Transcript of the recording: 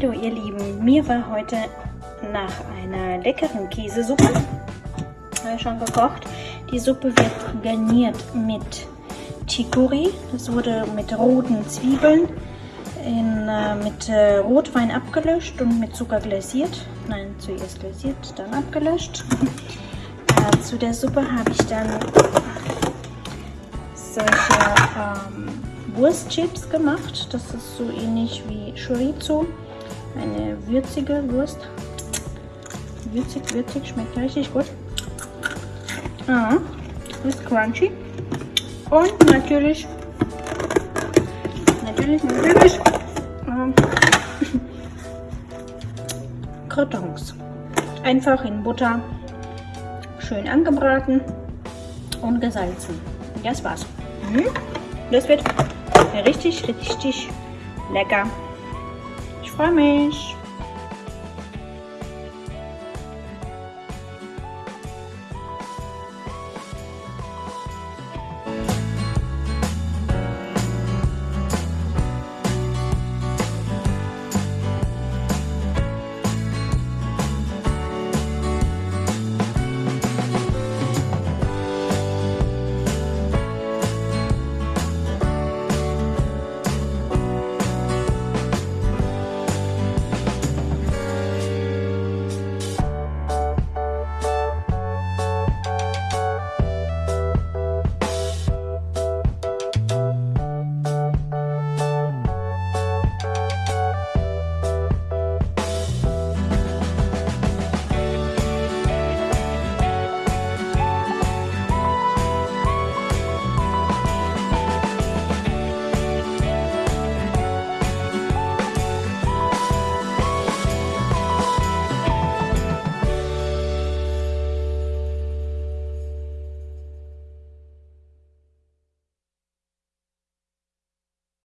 Hallo ihr Lieben, mir war heute nach einer leckeren Käsesuppe äh, schon gekocht. Die Suppe wird garniert mit Chicory. Das wurde mit roten Zwiebeln in, äh, mit äh, Rotwein abgelöscht und mit Zucker glasiert. Nein, zuerst glasiert, dann abgelöscht. äh, zu der Suppe habe ich dann solche ähm, Wurstchips gemacht. Das ist so ähnlich wie Chorizo. Eine würzige Wurst. Würzig, würzig, schmeckt richtig gut. Ah, ist crunchy. Und natürlich, natürlich, natürlich, ähm. Einfach in Butter schön angebraten und gesalzen. Das war's. Mhm. Das wird richtig, richtig lecker. Parabéns!